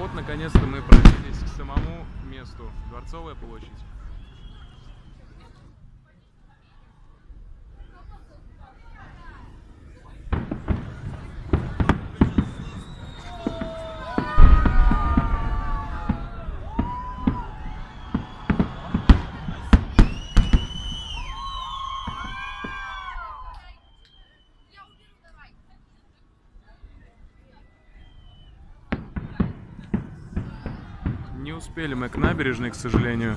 Вот, наконец-то мы пробились к самому месту. Дворцовая площадь. Не успели мы к набережной, к сожалению.